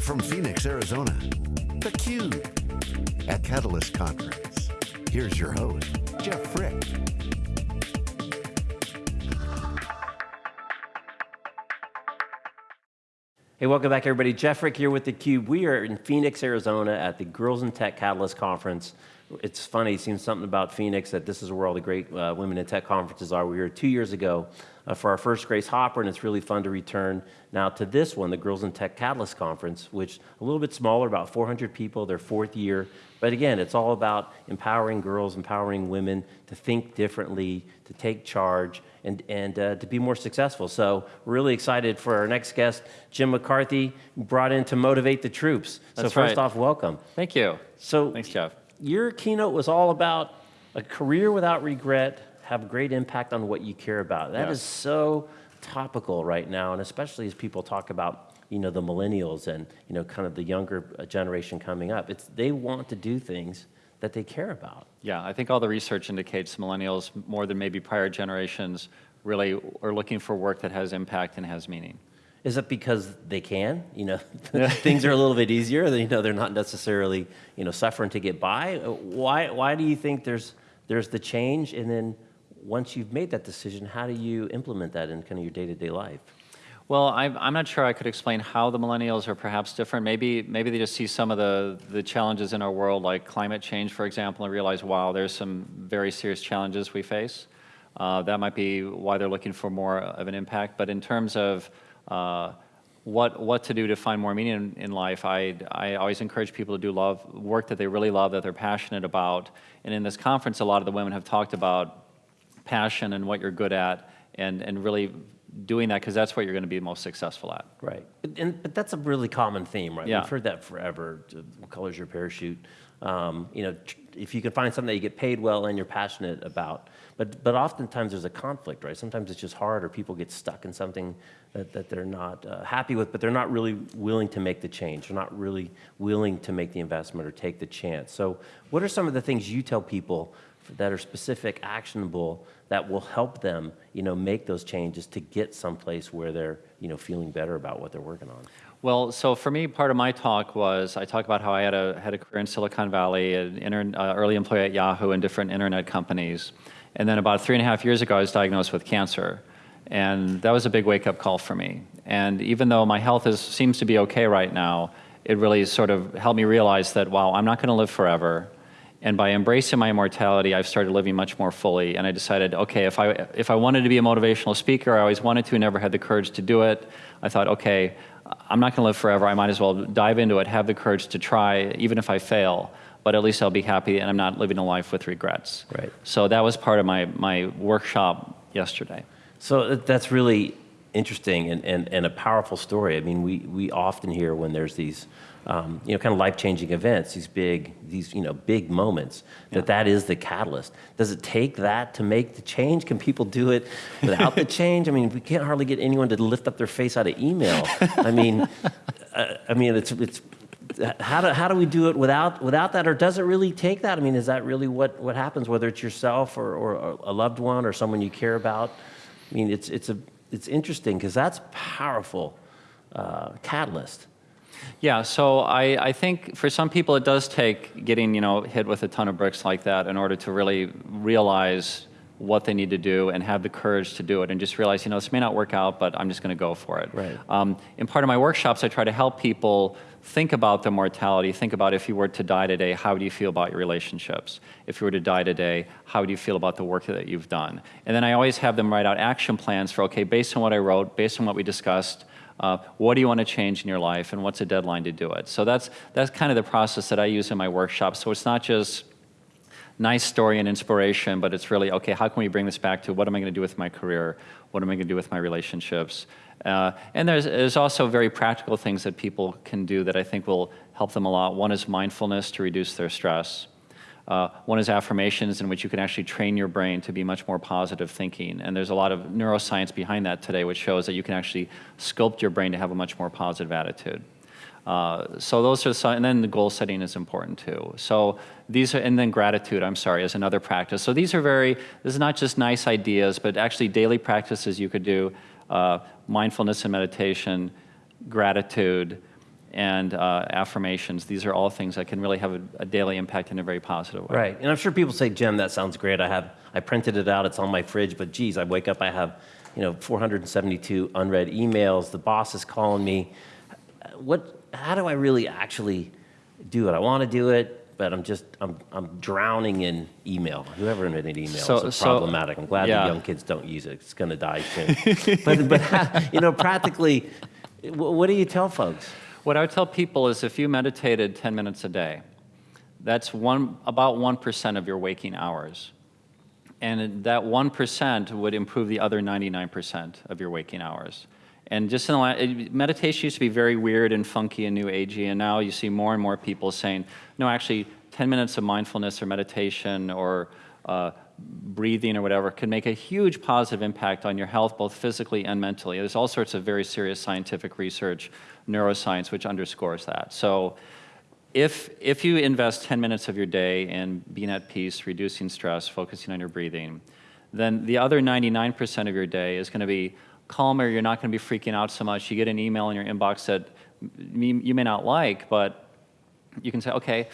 From Phoenix, Arizona, theCUBE, at Catalyst Conference. Here's your host, Jeff Frick. Hey, welcome back everybody. Jeff Frick here with theCUBE. We are in Phoenix, Arizona at the Girls in Tech Catalyst Conference. It's funny, it seems something about Phoenix that this is where all the great uh, women in tech conferences are. We were two years ago uh, for our first Grace Hopper, and it's really fun to return now to this one, the Girls in Tech Catalyst Conference, which a little bit smaller, about 400 people, their fourth year. But again, it's all about empowering girls, empowering women to think differently, to take charge, and, and uh, to be more successful. So we're really excited for our next guest, Jim McCarthy, brought in to motivate the troops. That's so first right. off, welcome. Thank you. So Thanks, Jeff. Your keynote was all about a career without regret, have great impact on what you care about. That is Yes. so topical right now, and especially as people talk about you know the millennials and you know kind of the younger uh, generation coming up. It's they want to do things that they care about. Yeah, I think all the research indicates millennials, more than maybe prior generations, really are looking for work that has impact and has meaning. Is it because they can? You know, things are a little bit easier. You know, they're not necessarily you know suffering to get by. Why? Why do you think there's there's the change? And then once you've made that decision, how do you implement that in kind of your day-to-day life? Well, I'm, I'm not sure I could explain how the millennials are perhaps different. Maybe, maybe they just see some of the, the challenges in our world, like climate change, for example, and realize, wow, there's some very serious challenges we face. Uh, that might be why they're looking for more of an impact. But in terms of uh, what, what to do to find more meaning in, in life, I, I always encourage people to do love, work that they really love, that they're passionate about. And in this conference, a lot of the women have talked about passion and what you're good at and, and really doing that because that's what you're going to be most successful at. Right, but, and, but that's a really common theme, right? Yeah. We've heard that forever. What color's your parachute? Um, you know, if you can find something that you get paid well and you're passionate about, but but oftentimes there's a conflict, right? Sometimes it's just hard, or people get stuck in something that, that they're not uh, happy with, but they're not really willing to make the change. They're not really willing to make the investment or take the chance. So, what are some of the things you tell people that are specific, actionable, that will help them, you know, make those changes to get someplace where they're, you know, feeling better about what they're working on. Well, so for me, part of my talk was I talked about how I had a, had a career in Silicon Valley, an uh, early employee at Yahoo and different internet companies. And then about three and a half years ago, I was diagnosed with cancer. And that was a big wake-up call for me. And even though my health is, seems to be okay right now, it really sort of helped me realize that, wow, I'm not going to live forever. And by embracing my immortality, I've started living much more fully. And I decided, okay, if I, if I wanted to be a motivational speaker, I always wanted to, never had the courage to do it. I thought, okay, I'm not going to live forever. I might as well dive into it, have the courage to try, even if I fail. But at least I'll be happy and I'm not living a life with regrets. Right. So that was part of my, my workshop yesterday. So that's really interesting and, and, and a powerful story. I mean, we, we often hear when there's these, um, you know, kind of life-changing events, these big, these, you know, big moments, that that is the catalyst. Does it take that to make the change? Can people do it without the change? I mean, we can't hardly get anyone to lift up their face out of email. I mean, uh, I mean, it's, it's, how do, how do we do it without, without that, or does it really take that? I mean, is that really what, what happens, whether it's yourself or, or a loved one or someone you care about? I mean, it's, it's, a, it's interesting because that's powerful uh, catalyst. Yeah, so I, I think for some people it does take getting you know hit with a ton of bricks like that in order to really realize what they need to do and have the courage to do it and just realize you know this may not work out but I'm just going to go for it. Right. Um, in part of my workshops I try to help people think about their mortality, think about if you were to die today, how do you feel about your relationships? If you were to die today, how do you feel about the work that you've done? And then I always have them write out action plans for okay, based on what I wrote, based on what we discussed, uh, what do you want to change in your life and what's a deadline to do it? So that's, that's kind of the process that I use in my workshops. So it's not just nice story and inspiration, but it's really, okay, how can we bring this back to what am I going to do with my career? What am I going to do with my relationships? Uh, and there's, there's also very practical things that people can do that I think will help them a lot. One is mindfulness to reduce their stress. Uh, one is affirmations in which you can actually train your brain to be much more positive thinking. And there's a lot of neuroscience behind that today which shows that you can actually sculpt your brain to have a much more positive attitude. Uh, so those are some, and then the goal setting is important too. So these are, and then gratitude, I'm sorry, is another practice. So these are very, this is not just nice ideas, but actually daily practices you could do, uh, mindfulness and meditation, gratitude, and uh, affirmations. These are all things that can really have a, a daily impact in a very positive way. Right. And I'm sure people say, Jim, that sounds great. I have, I printed it out. It's on my fridge. But geez, I wake up, I have, you know, 472 unread emails. The boss is calling me. What, how do I really actually do it? I want to do it, but I'm just, I'm, I'm drowning in email. Whoever invented email So- is so- problematic. I'm glad yeah. the young kids don't use it. It's going to die soon. but, but, you know, practically, what do you tell folks? What I would tell people is if you meditated 10 minutes a day, that's one, about 1% of your waking hours. And that 1% would improve the other 99% of your waking hours. And just in the last, meditation used to be very weird and funky and new agey, and now you see more and more people saying, no, actually, 10 minutes of mindfulness or meditation or uh, breathing or whatever can make a huge positive impact on your health, both physically and mentally. There's all sorts of very serious scientific research, neuroscience, which underscores that. So if, if you invest 10 minutes of your day in being at peace, reducing stress, focusing on your breathing, then the other 99% of your day is going to be calmer. You're not going to be freaking out so much. You get an email in your inbox that you may not like, but you can say, okay,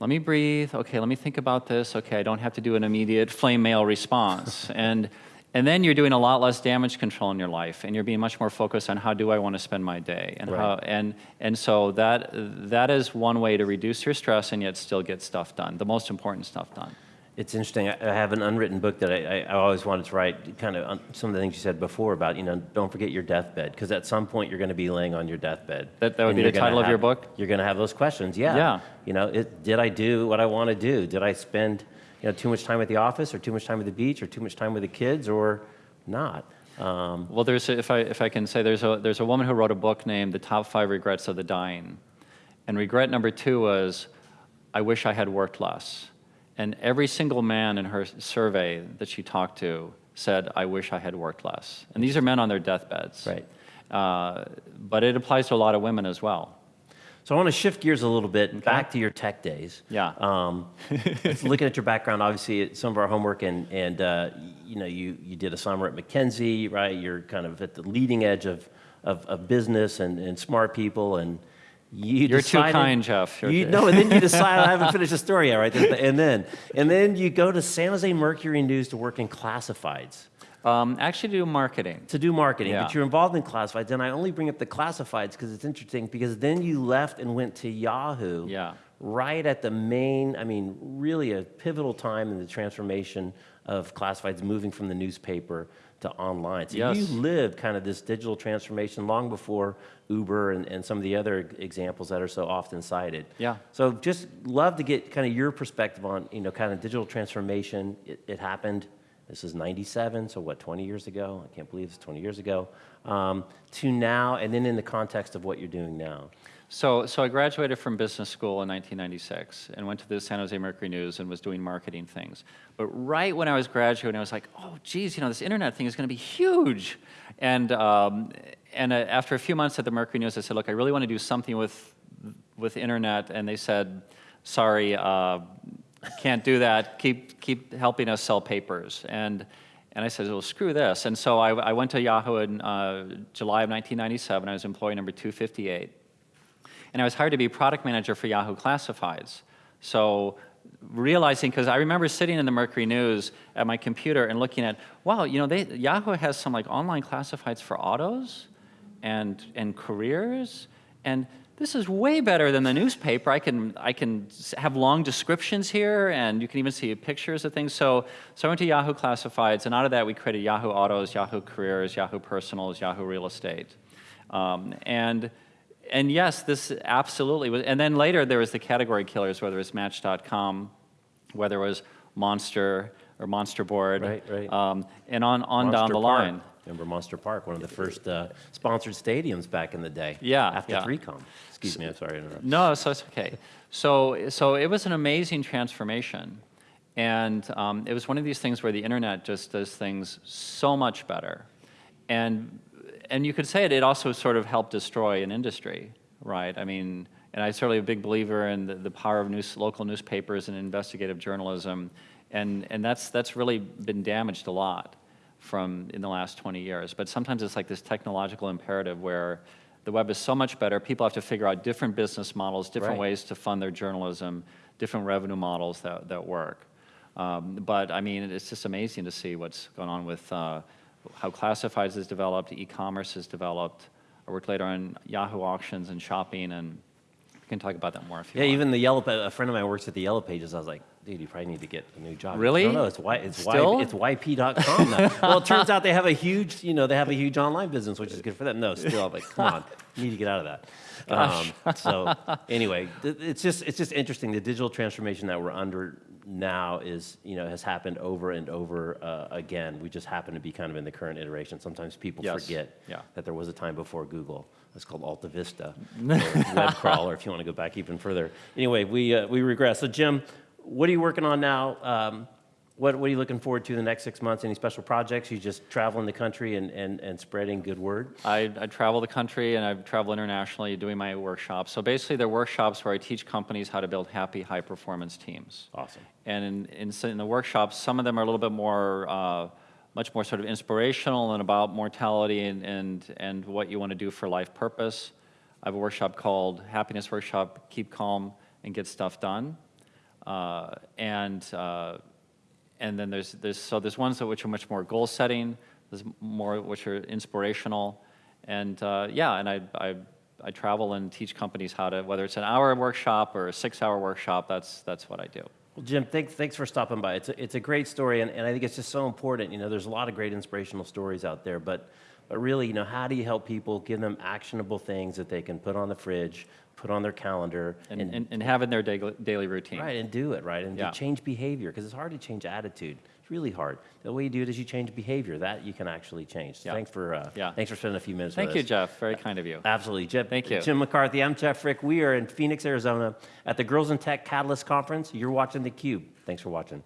let me breathe. Okay, let me think about this. Okay, I don't have to do an immediate flame mail response. and, and then you're doing a lot less damage control in your life, and you're being much more focused on how do I want to spend my day, and how, and and so that that is one way to reduce your stress and yet still get stuff done, the most important stuff done. It's interesting. I I have an unwritten book that I, I, always wanted to write. Kind of on some of the things you said before about you know don't forget your deathbed because at some point you're going to be laying on your deathbed. That- that would be the title of your book? You're going to have those questions. Yeah. Yeah. You know, it, did I do what I want to do? Did I spend you know too much time at the office or too much time at the beach or too much time with the kids or not? Um, Well, there's a, if I if I can say there's a there's a woman who wrote a book named The Top Five Regrets of the Dying, and regret number two was, I wish I had worked less. And every single man in her survey that she talked to said, I wish I had worked less. And these are men on their deathbeds. Right. Uh, but it applies to a lot of women as well. So I want to shift gears a little bit back to your tech days. Yeah. Um, looking at your background, obviously, some of our homework, and and uh, you know, you you did a summer at McKinsey, right? You're kind of at the leading edge of of, of business and, and smart people, and you You're too kind, Jeff. You're You, no, and then you decide I haven't finished the story yet, right? And then and then you go to San Jose Mercury News to work in classifieds Um, actually, do marketing. to do marketing, Yeah. but you're involved in classifieds. And I only bring up the classifieds because it's interesting because then you left and went to Yahoo. Yeah. Right at the main, I mean, really a pivotal time in the transformation of classifieds moving from the newspaper to online. So Yes. you lived kind of this digital transformation long before Uber and, and some of the other examples that are so often cited. Yeah. So just love to get kind of your perspective on, you know, kind of digital transformation. It, it happened, this is 97, so what, 20 years ago? I can't believe it's 20 years ago. Um, to now, and then in the context of what you're doing now. So, so I graduated from business school in 1996 and went to the San Jose Mercury News and was doing marketing things. But right when I was graduating, I was like, oh, geez, you know, this internet thing is going to be huge. And, um, and uh, after a few months at the Mercury News, I said, look, I really want to do something with, with internet. And they said, sorry, uh, can't do that. Keep, keep helping us sell papers. And, and I said, well, screw this. And so I, I went to Yahoo in uh, July of 1997. I was employee number 258 and I was hired to be product manager for Yahoo Classifieds. So realizing, because I remember sitting in the Mercury News at my computer and looking at, wow, you know, they, Yahoo has some like online classifieds for autos and, and careers, and this is way better than the newspaper. I can, I can have long descriptions here, and you can even see pictures of things. So, so I went to Yahoo Classifieds, and out of that we created Yahoo Autos, Yahoo Careers, Yahoo Personals, Yahoo Real Estate. Um, and and yes, this absolutely was. And then later there was the category killers, whether it was Match.com, whether it was Monster or Monster Board, Right, right. Um, and on, on down the Park. line. Remember Monster Park, one of the first uh, sponsored stadiums back in the day. Yeah, After yeah. 3Com. Excuse me, I'm sorry to interrupt. No, so it's okay. So, so it was an amazing transformation. And um, it was one of these things where the internet just does things so much better. And, and you could say it, it also sort of helped destroy an industry, right? I mean, and I'm certainly a big believer in the, the power of news, local newspapers and investigative journalism. And, and that's, that's really been damaged a lot from in the last 20 years. But sometimes it's like this technological imperative where The web is so much better. People have to figure out different business models, different Right. ways to fund their journalism, different revenue models that, that work. Um, but I mean, it's just amazing to see what's going on with uh, how classifieds has developed, e-commerce has developed. I worked later on Yahoo auctions and shopping, and can talk about that more if you Yeah, want. even the yellow. A friend of mine works at the Yellow Pages. I was like, dude, you probably need to get a new job. Really? No, no, it's y, it's Still? y, it's yp.com now. well, it turns out they have a huge, you know, they have a huge online business, which is good for them. No, still, I'm like, come on, you need to get out of that. Um, so anyway, th- it's just it's just interesting. The digital transformation that we're under now is, you know, has happened over and over uh, again. We just happen to be kind of in the current iteration. Sometimes people Yes. forget Yeah. that there was a time before Google. It's called Alta Vista, web crawler, if you want to go back even further. Anyway, we, uh, we regress. So, Jim, what are you working on now? Um, what, what are you looking forward to the next six months? Any special projects? You just traveling the country and, and, and spreading good word? I, I travel the country and I travel internationally doing my workshops. So basically, they're workshops where I teach companies how to build happy, high performance teams. Awesome. And in, in, in the workshops, some of them are a little bit more, uh, much more sort of inspirational and about mortality and, and, and what you want to do for life purpose. I have a workshop called Happiness Workshop Keep Calm and Get Stuff Done. Uh, and, uh, and then there's, there's, so there's ones which are much more goal setting, there's more which are inspirational. And uh, yeah, and I, I, I travel and teach companies how to, whether it's an hour workshop or a six hour workshop, that's, that's what I do. Well, Jim, thanks, thanks for stopping by. It's a, it's a great story, and, and I think it's just so important. You know, there's a lot of great inspirational stories out there, but, but really, you know, how do you help people give them actionable things that they can put on the fridge, put on their calendar, And, and, and have in their daily, daily routine. Right, and do it, right? And Yeah. change behavior, because it's hard to change attitude. It's really hard. The way you do it is you change behavior. That you can actually change. So Yeah. thanks for uh, Yeah. thanks for spending a few minutes. Thank you, us. Jeff. Very kind of you. Absolutely. Jeff, Thank you. Jim McCarthy, I'm Jeff Frick. We are in Phoenix, Arizona at the Girls in Tech Catalyst Conference. You're watching theCUBE. Thanks for watching.